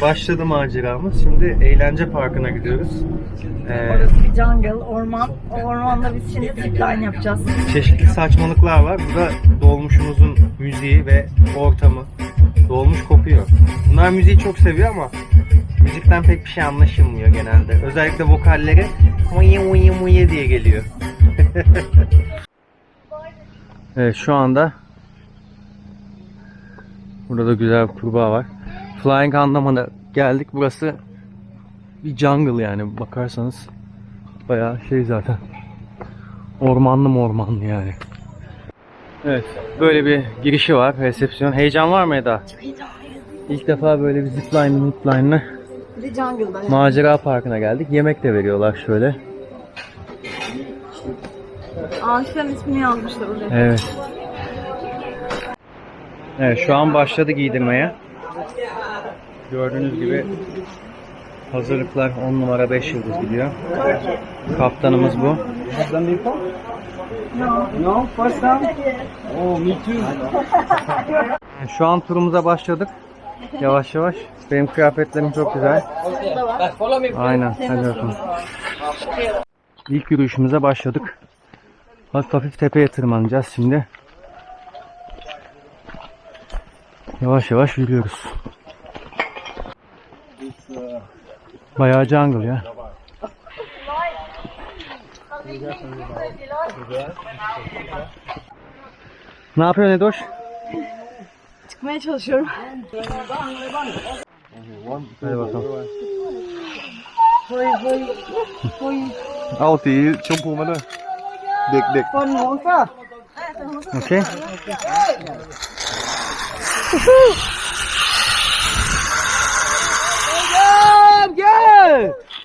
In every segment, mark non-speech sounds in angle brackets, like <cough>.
başladı maceramız. Şimdi eğlence parkına gidiyoruz. Ee, Orası bir jungle, orman. O ormanda biz şimdi zipline yapacağız. çeşitli saçmalıklar var. Bu da dolmuşumuzun müziği ve ortamı. Dolmuş kopuyor. Bunlar müziği çok seviyor ama müzikten pek bir şey anlaşılmıyor genelde. Özellikle vokalleri mıye mıye mıye diye geliyor. <laughs> evet şu anda burada da güzel bir kurbağa var. Flying Andaman'a geldik. Burası bir jungle yani bakarsanız bayağı şey zaten ormanlı mı ormanlı yani. Evet böyle bir girişi var resepsiyon. Heyecan var mı Eda? İlk defa böyle bir zipline zipline'lı Bir jungle'da. macera parkına geldik. Yemek de veriyorlar şöyle. Ağaçların ismini yazmışlar oraya. Evet. Evet şu an başladı giydirmeye. Gördüğünüz gibi hazırlıklar 10 numara 5 yıldız gidiyor. Kaptanımız bu. Şu an turumuza başladık. Yavaş yavaş. Benim kıyafetlerim çok güzel. Aynen. Hadi bakalım. İlk yürüyüşümüze başladık. Hafif hafif tepeye tırmanacağız şimdi. Yavaş yavaş yürüyoruz. Bayağı jungle ya. Ne yapıyorsun Edoş? Çıkmaya çalışıyorum. Hadi bakalım. Au tí chôm phu mà đây. Đực đực. Con muốn sao? Ok.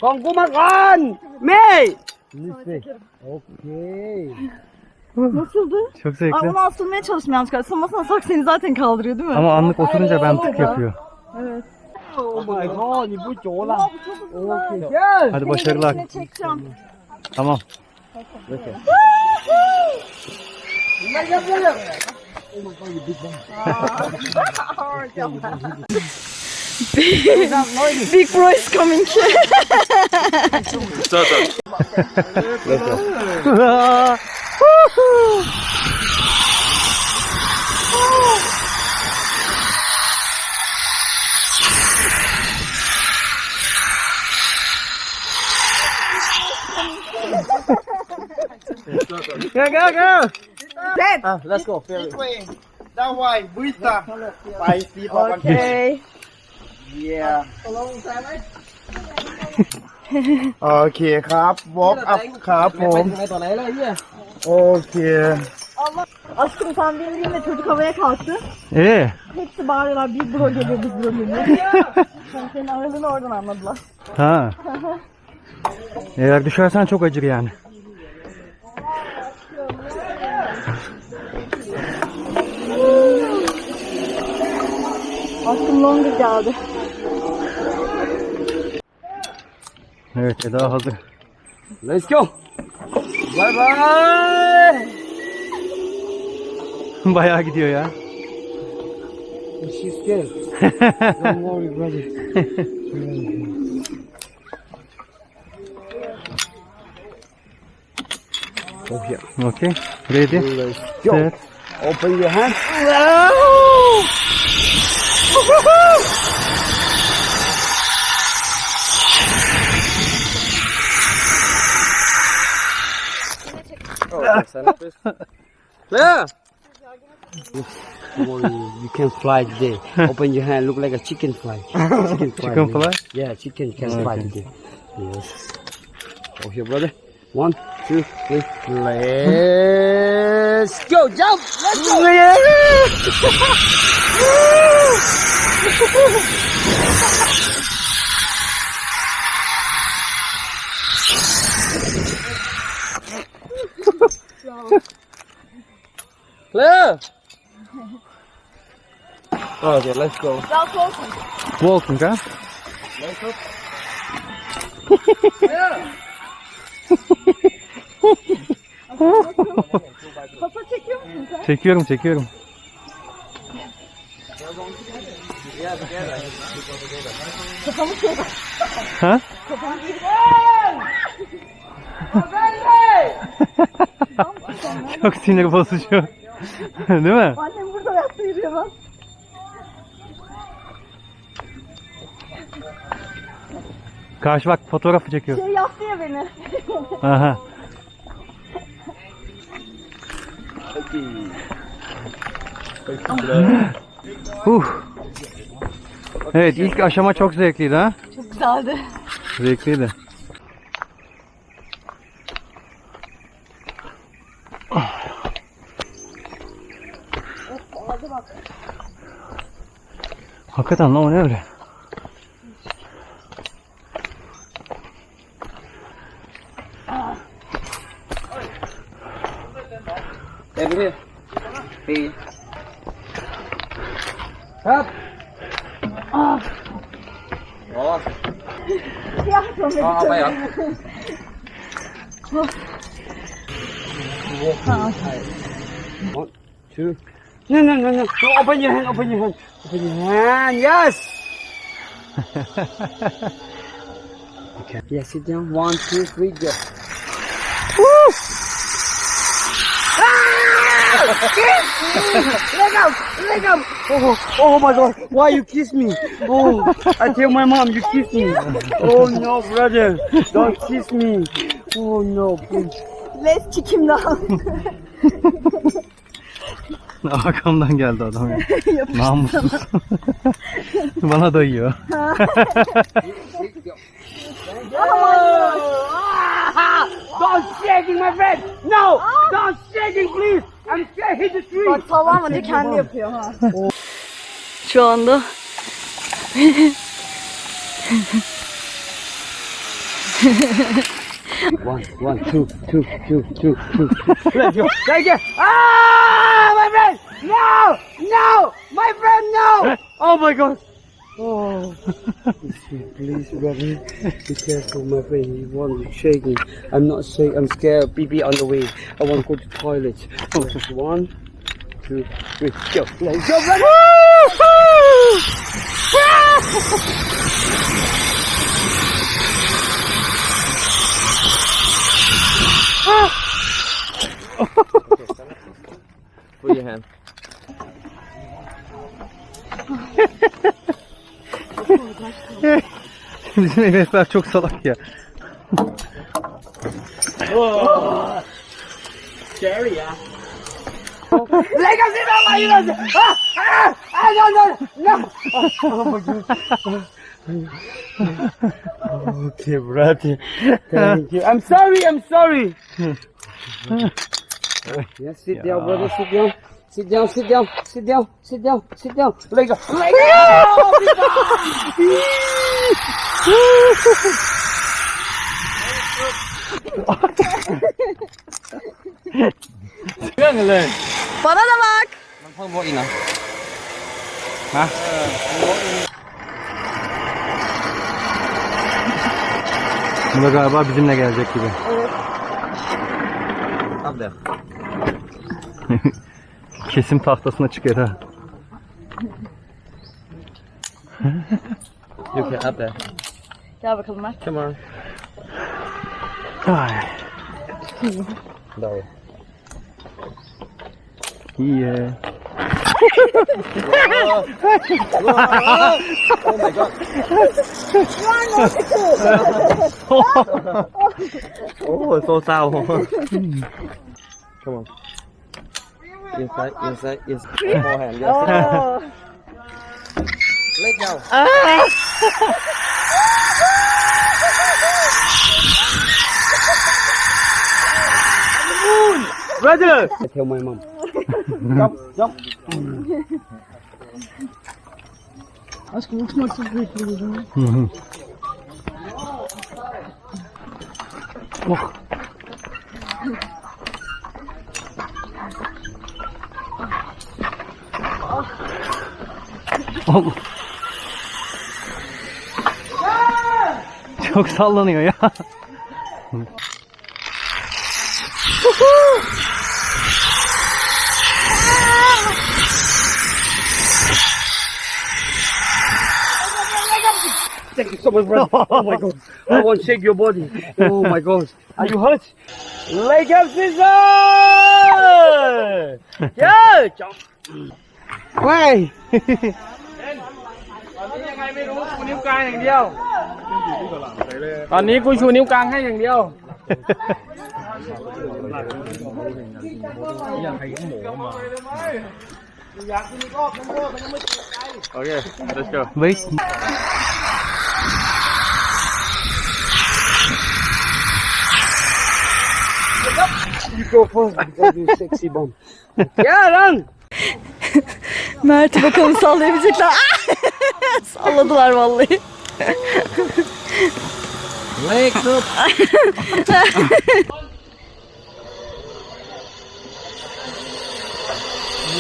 ของกูมาก่อนเม่ nasıldı? Çok Ay zevkli. onu asılmaya çalıştım yanlışlıkla. Asılmasına sak seni zaten kaldırıyor değil mi? Ama anlık oturunca ben tık yapıyor. Evet. Oh my god นี่ผู้โจล่ะ Aa, bu çok güzel. yes Hadi başarılar. Seni çekeceğim. Tamam. Big <laughs> Big, big bro is coming here. Start up. go, go, go! Dead. Ah, let's go. This that way, Buita. Okay. yeah โอเคครับ walk up ครับผมโอเค Aşkım sen beni dinle çocuk havaya kalktı. Ee, Hepsi bağırıyorlar Big bro geliyor Big bro geliyor. <laughs> Sen senin aradığını oradan anladılar. ha. Eğer düşersen çok acır yani. Aşkım longer geldi. Evet Eda hazır. let's go bye bye <laughs> Bayağı gidiyor ya. she's scared <laughs> don't worry brother oh yeah Okay. Ready? let's go Set. open your hand Clear. Boy, you can fly today. Open your hand, look like a chicken fly. Chicken fly. Chicken man. fly? Yeah, chicken can fly today. Yes. Oh, here, brother. One, two, three. Let's go. Jump. Let's go. <laughs> <laughs> Clear. Okay, let's go. Daha soğuksun. Walking ha? Kafa çekiyor musun sen? Çekiyorum çekiyorum. Kafamı çek. Ha? Kafamı çek. <laughs> Çok sinir bozucu. <laughs> Değil mi? Annem burada ayakta yürüyor lan. Karşı bak fotoğrafı çekiyor. Şey yaptı ya beni. <laughs> Aha. Uh. Evet ilk aşama çok zevkliydi ha. Çok güzeldi. Zevkliydi. Bak. Hakikaten lan o ne öyle? Over here. Hey. Up. Oh. Ya sonra Aa, bayağı. One, two. No, no, no, no. No, Open your hand. Open your hand. Open your hand. Yes. <laughs> okay. Yes, sit down. One, two, three, go. Woo! Ah! Let go! Let go! Oh, oh my god! Why you kiss me? Oh, I tell my mom you kiss me. Oh no, brother! Don't kiss me. Oh no, please. Les kick him down. <laughs> <laughs> Arkamdan geldi adam ya. <laughs> Namussuz. <laughs> Bana dayıyor. Don't shaking, my friend! No! Don't shaking, please! I'm scared hit the tree! Bak diye kendi yapıyor ha. Şu anda One, one, two, two, two, two, two. Let's go. Take it. Ah, my friend! No! No! My friend, no! Oh my god! Oh, <laughs> please, brother, be careful, my friend. He won't shake me. I'm not shake. I'm scared. BB on the way. I want to go to toilet. One, two, three, go. Let's go, brother! <laughs> <laughs> Put your hand. Bizim Enesler çok salak ya. Scary, yeah. Let us in my you Ah! Ah! Ah! No! No! No! Oh, god. okay, brother. Thank you. I'm sorry. I'm sorry. <laughs> yes, <laughs> sit down, brother. Sit down. Sit down. Sit down. Sit down. Sit down. Sit down. Let go. Let go. <laughs> bana da bak. Ha? Bu da galiba bizimle gelecek gibi. Up there. <laughs> Kesim tahtasına çıkıyor ha. Can up there. Gel bakalım Mert. Come on. Ay. No. İyi. Oh my god. oh, so sao. <laughs> Come on. Inside, inside, inside. Forehand, yes. Oo. Let go. Brother! I tell my mom. jump, jump. Aşkım uçmak çok büyük bir durum. Hı hı. Oh. Çok sallanıyor ya. Thank you so much, brother. Oh my god. I want to shake your body. Oh my god. Are you hurt? Leg up, scissors! <laughs> Yeah! Why? <laughs> ตอนนี้ยังไงไม่รู้ชูนิ้วกลางอย่างเดียว ตอนนี้กูชูนิ้วกลางให้อย่างเดียว โอเค let's go Wait. You go first because you sexy bum. Yeah, run! Mert'i bakalım sallayabilecekler. <laughs> Salladılar vallahi. Wake up.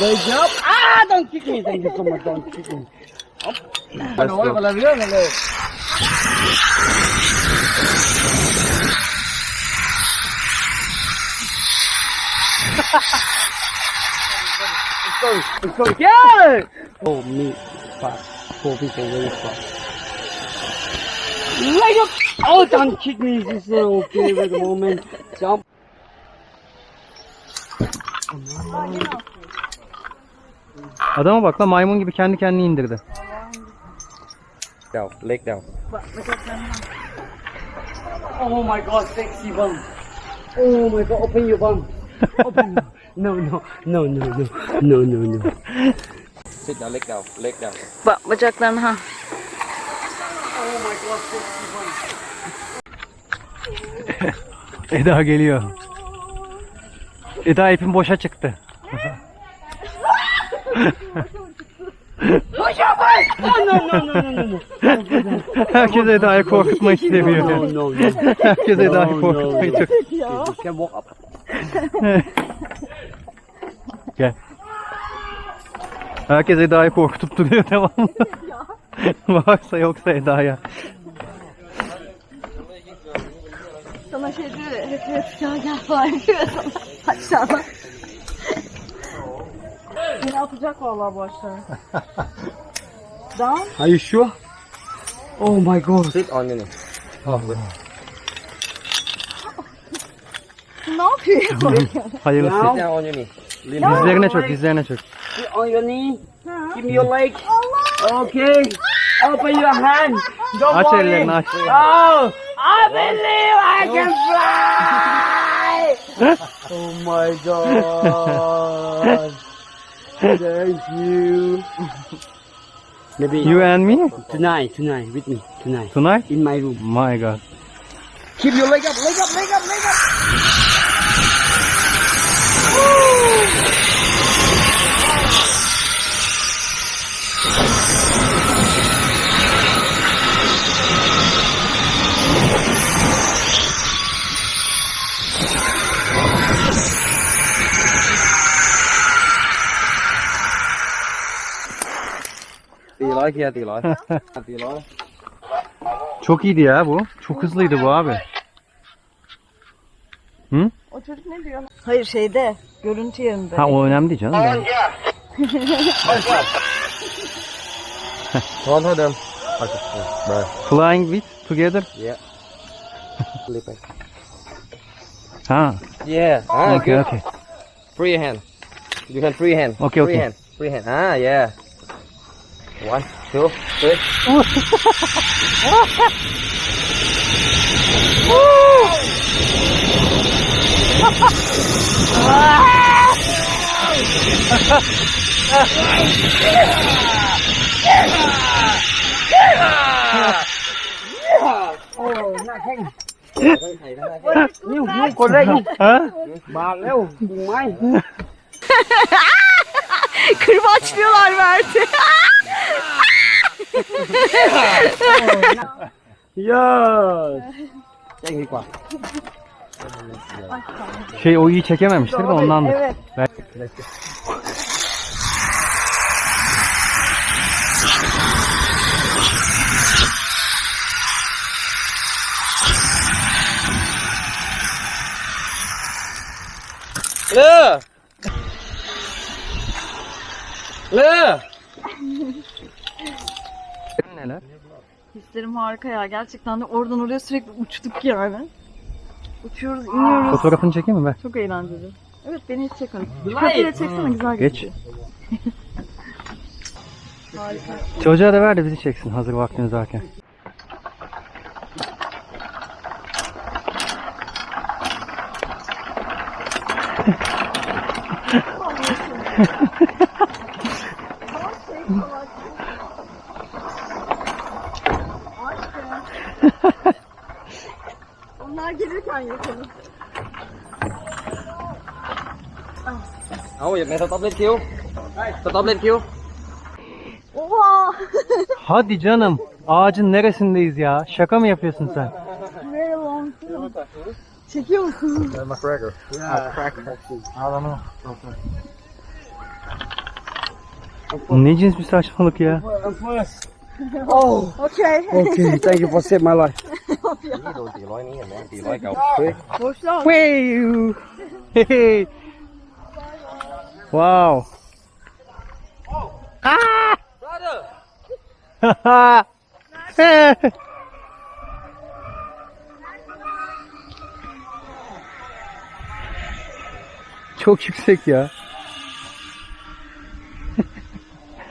Wake up. Ah, don't kick me. Thank you so much. Don't kick me. Hop. Ano, wala yun. Ano. Let's go. Let's go. Yeah. Oh, me. Fuck. Four people very fast. Leg up! Oh, don't kick me. This is okay at the moment. Jump. Adama bak la maymun gibi kendi kendini indirdi. Down, leg down. Oh my god, sexy bum. Oh my god, open your bum. Open. <laughs> No, no, no, no, no, no, no, no. Sit down, leg down, leg down. Bak bacaklarını ha. Oh. <laughs> Eda geliyor. Eda ipin boşa çıktı. <laughs> Oh <laughs> no, no, no, no, no, no. Herkes Eda'yı korkutmayı No, seviyor. no, no, no. Herkes Eda'yı korkutmayı çok. Gel. Herkes Eda'yı korkutup duruyor <laughs> devamlı. Varsa yoksa Eda'ya. Sana şey diyor ya, hep hep ya gel falan diyor sana. Aşağıda. Yine atacak vallahi bu aşağı. Down. Are you sure? Oh my god. Sit on your knee. Ne yapıyor? Hayırlısı. Sit down on your knee. Dizlerine çök, dizlerine çök. Sit on your knee. Give me your leg. Okay. Open your hand. Don't Aç worry. ellerini aç. Oh, I believe I can fly. oh my god. Thank you. Maybe You and me? tonight, tonight, with me, tonight, Tonight? in my room. My god. Keep your leg up, leg up, leg up, leg up. Kia, tỷ lối. Tỷ lối. Çok iyiydi ya bu. Çok hızlıydı bu abi. O çocuk ne diyor? Hayır şeyde. Görüntü yerinde. Ha o önemli değil canım. Ben- đừng. Okay. Bye. Flying with together. Yeah. Ha. Yeah. Ah, Okay, good. okay. Free hand. You can free hand. Okay, free okay. hand. Free hand. Ah, yeah. One, two, three. Ôi, nạc hành Nhiều, nhiều con đây Bà leo, đừng mai <laughs> <laughs> Kırbaçlıyorlar Mert'i. đi quả Şey o iyi çekememiştir de ondan. Evet. Ben- Lơ Lơ Neler? Saatlerim harika ya. Gerçekten de oradan oraya sürekli uçtuk yani. Uçuyoruz, iniyoruz. Fotoğrafını çekeyim mi ben? Çok eğlenceli. Evet beni hiç çekmedin. Köprüyle çeksene güzel Geç. <laughs> Harika. Çocuğa da ver de bizi çeksin hazır vaktiniz varken. <laughs> Onlar gelirken yapalım. Lên kêu. Tao tóc lên kêu. Oha! Hadi canım. Ağacın neresindeyiz ya? Şaka mı yapıyorsun sen? Very long. Çekiyor musun? McGregor. Yeah, cracker. I don't know. Ne cins bir saçmalık ya? Oh, Okay. <laughs> okay. Thank you for saving my life. Wow. Hey. Wow. Ah! <laughs> Çok yüksek ya.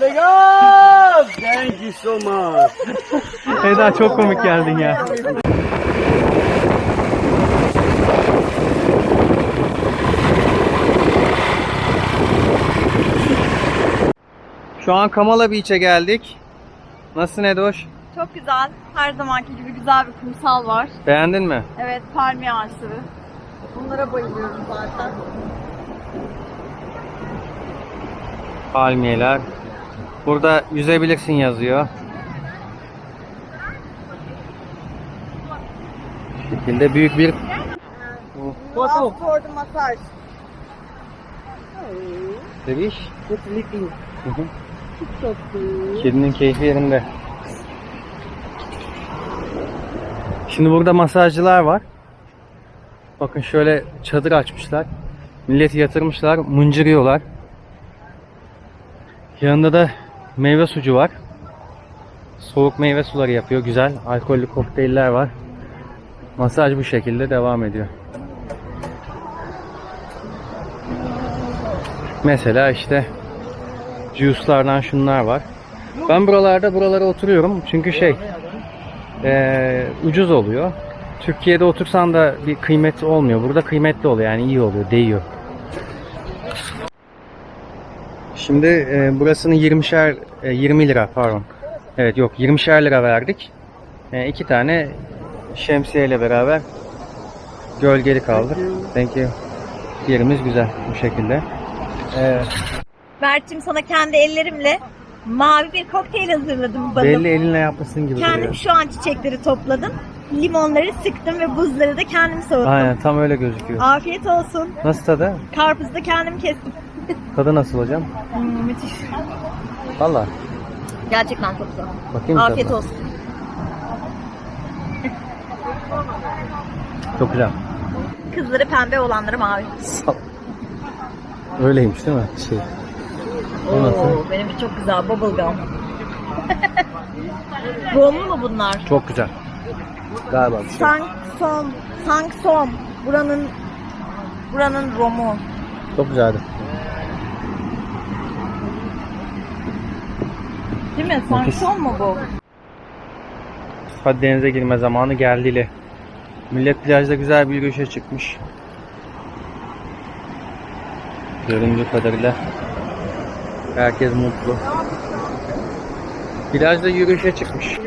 God! Thank you so much. Eda çok komik geldin ya. Şu an Kamala Beach'e geldik. Nasılsın Edoş? Çok güzel. Her zamanki gibi güzel bir kumsal var. Beğendin mi? Evet palmiye ağaçları. Bunlara bayılıyorum zaten. Palmiyeler. Burada yüzebilirsin yazıyor. Bu şekilde büyük bir Last for the massage. Just sleeping. Kedinin keyfi yerinde. Şimdi burada masajcılar var. Bakın şöyle çadır açmışlar. Milleti yatırmışlar, mıncırıyorlar. Yanında da meyve sucu var. Soğuk meyve suları yapıyor. Güzel. Alkollü kokteyller var. Masaj bu şekilde devam ediyor. Mesela işte juice'lardan şunlar var. Ben buralarda buralara oturuyorum çünkü şey eee, ucuz oluyor. Türkiye'de otursan da bir kıymeti olmuyor. Burada kıymetli oluyor yani iyi oluyor, değiyor. Şimdi eee, burasını 20'şer e, 20 lira pardon. Evet yok 20'şer lira verdik. E, iki tane şemsiyeyle beraber gölgeli kaldık. Thank you. Yerimiz güzel bu şekilde. Mert'cim sana kendi ellerimle mavi bir kokteyl hazırladım balım. belli elinle yapmışsın gibi Kendim duruyor. şu an çiçekleri topladım. Limonları sıktım ve buzları da kendim soğuttum. Aynen tam öyle gözüküyor. Afiyet olsun. Nasıl tadı? Karpuzu da kendim kestim. Tadı nasıl hocam? Hmm, müthiş. Valla. Gerçekten çok güzel. Bakayım Afiyet tadına. olsun. Çok güzel. Kızları pembe olanları mavi. Öyleymiş değil mi? Şey. O nasıl? Oo, benimki çok güzel. Bubblegum. <laughs> Romlu mu bunlar? Çok güzel. Galiba bir şey. Sangsom. Sangsom. Buranın buranın romu. Çok güzeldi. Değil mi? Sangsom mu bu? Hadi denize girme zamanı geldiyle. Millet plajda güzel bir yürüyüşe çıkmış. Göründüğü kadarıyla herkes mutlu. Plajda yürüyüşe çıkmış.